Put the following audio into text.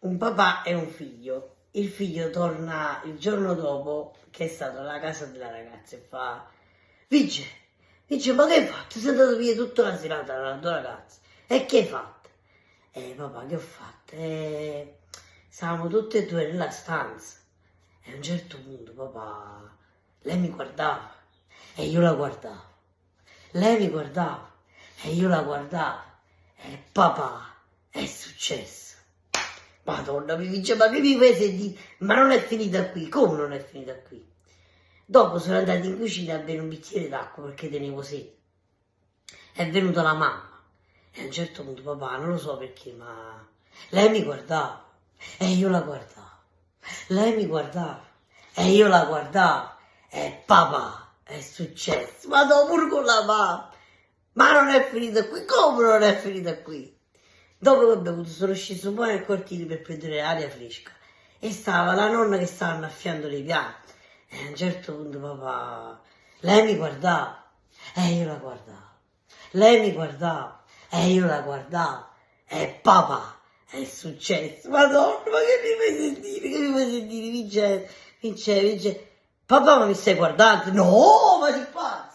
un papà e un figlio. Il figlio torna il giorno dopo che è stato alla casa della ragazza e fa Vice, dice ma che hai fatto? Sei andato via tutta la serata dalla tua ragazza e che hai fatto? Eh papà che ho fatto? Eh, stavamo tutte e due nella stanza e a un certo punto papà lei mi guardava e io la guardavo lei mi guardava e io la guardavo e papà è successo Madonna, ma che mi fai sentire? Ma non è finita qui, come non è finita qui? Dopo sono andata in cucina a bere un bicchiere d'acqua perché tenevo sete. È venuta la mamma e a un certo punto papà, non lo so perché, ma lei mi guardava e io la guardavo. Lei mi guardava e io la guardavo e papà, è successo. Ma dopo pure con la mamma. Ma non è finita qui, come non è finita qui? Dopo che ho bevuto sono sceso poi nel cortile per prendere aria fresca. E stava la nonna che stava annaffiando le piante. E a un certo punto papà, lei mi guardava. E io la guardavo, lei mi guardava. E io la guardavo. E papà, è successo, madonna, ma che mi fai sentire, che mi fai sentire, Vincenzo, Vincenzo, Vincenzo, papà ma mi stai guardando? No, ma di qua,